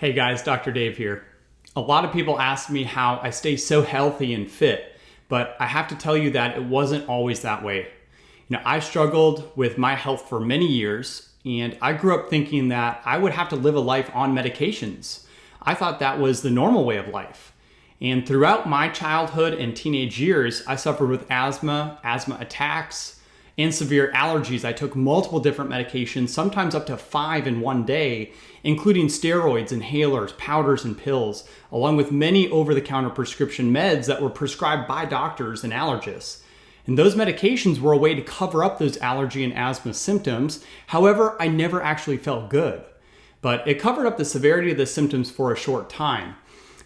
Hey guys, Dr. Dave here. A lot of people ask me how I stay so healthy and fit, but I have to tell you that it wasn't always that way. You know, I struggled with my health for many years, and I grew up thinking that I would have to live a life on medications. I thought that was the normal way of life. And throughout my childhood and teenage years, I suffered with asthma, asthma attacks, and severe allergies. I took multiple different medications, sometimes up to five in one day, including steroids, inhalers, powders, and pills, along with many over the counter prescription meds that were prescribed by doctors and allergists. And those medications were a way to cover up those allergy and asthma symptoms. However, I never actually felt good. But it covered up the severity of the symptoms for a short time.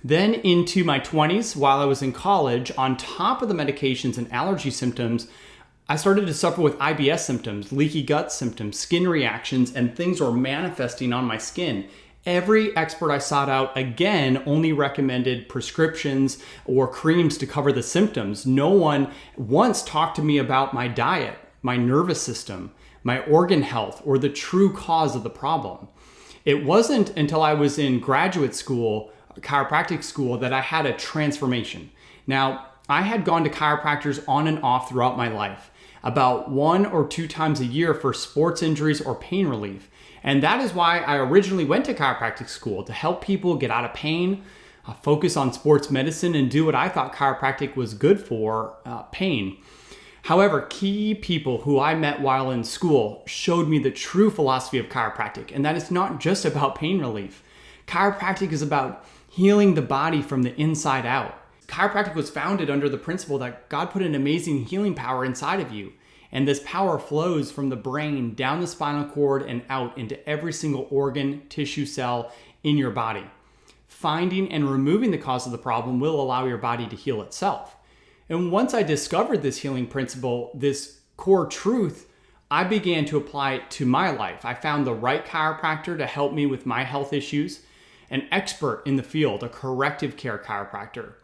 Then into my 20s, while I was in college, on top of the medications and allergy symptoms, I started to suffer with IBS symptoms, leaky gut symptoms, skin reactions, and things were manifesting on my skin. Every expert I sought out again only recommended prescriptions or creams to cover the symptoms. No one once talked to me about my diet, my nervous system, my organ health, or the true cause of the problem. It wasn't until I was in graduate school, chiropractic school, that I had a transformation. Now, I had gone to chiropractors on and off throughout my life about one or two times a year for sports injuries or pain relief. And that is why I originally went to chiropractic school to help people get out of pain, uh, focus on sports medicine, and do what I thought chiropractic was good for uh, pain. However, key people who I met while in school showed me the true philosophy of chiropractic, and that it's not just about pain relief. Chiropractic is about healing the body from the inside out. Chiropractic was founded under the principle that God put an amazing healing power inside of you. And this power flows from the brain down the spinal cord and out into every single organ, tissue, cell in your body. Finding and removing the cause of the problem will allow your body to heal itself. And once I discovered this healing principle, this core truth, I began to apply it to my life. I found the right chiropractor to help me with my health issues, an expert in the field, a corrective care chiropractor.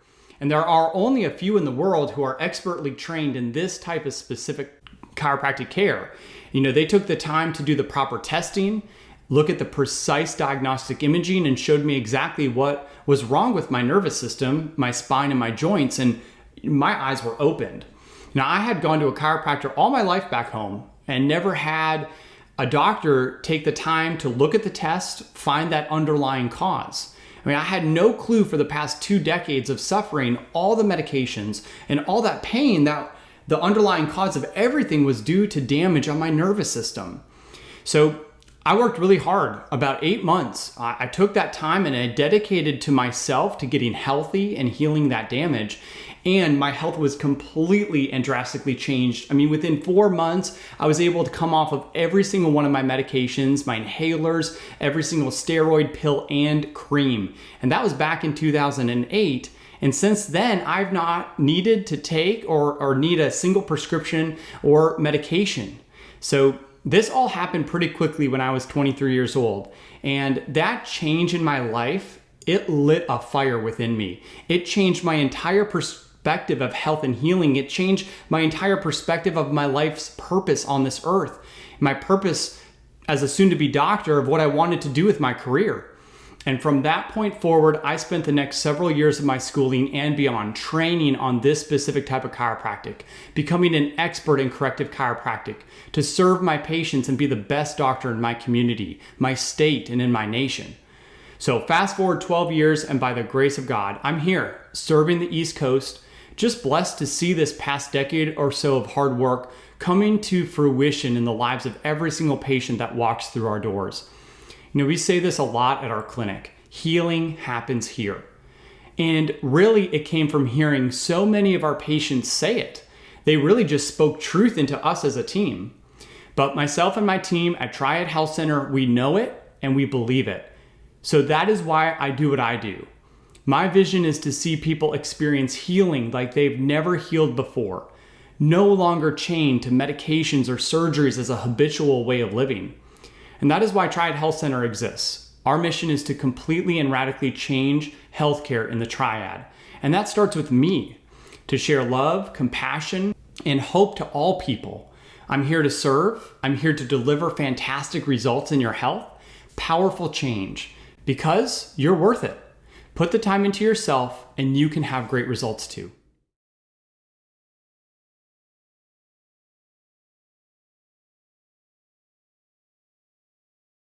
And there are only a few in the world who are expertly trained in this type of specific chiropractic care. You know, they took the time to do the proper testing, look at the precise diagnostic imaging, and showed me exactly what was wrong with my nervous system, my spine, and my joints. And my eyes were opened. Now, I had gone to a chiropractor all my life back home and never had a doctor take the time to look at the test, find that underlying cause. I mean, I had no clue for the past two decades of suffering all the medications and all that pain that the underlying cause of everything was due to damage on my nervous system. So I worked really hard, about eight months. I, took that time and I dedicated to myself to getting healthy and healing that damage and my health was completely and drastically changed. I mean, within four months, I was able to come off of every single one of my medications, my inhalers, every single steroid pill and cream. And that was back in 2008. And since then, I've not needed to take or, or need a single prescription or medication. So this all happened pretty quickly when I was 23 years old. And that change in my life, it lit a fire within me. It changed my entire perspective perspective of health and healing. It changed my entire perspective of my life's purpose on this earth, my purpose as a soon to be doctor of what I wanted to do with my career. And from that point forward, I spent the next several years of my schooling and beyond training on this specific type of chiropractic, becoming an expert in corrective chiropractic to serve my patients and be the best doctor in my community, my state, and in my nation. So, fast forward 12 years, and by the grace of God, I'm here serving the East Coast just blessed to see this past decade or so of hard work coming to fruition in the lives of every single patient that walks through our doors. You know, we say this a lot at our clinic healing happens here. And really, it came from hearing so many of our patients say it. They really just spoke truth into us as a team. But myself and my team at Triad Health Center, we know it and we believe it. So that is why I do what I do. My vision is to see people experience healing like they've never healed before, no longer chained to medications or surgeries as a habitual way of living. And that is why Triad Health Center exists. Our mission is to completely and radically change healthcare in the triad. And that starts with me to share love, compassion, and hope to all people. I'm here to serve, I'm here to deliver fantastic results in your health, powerful change because you're worth it. Put the time into yourself and you can have great results too.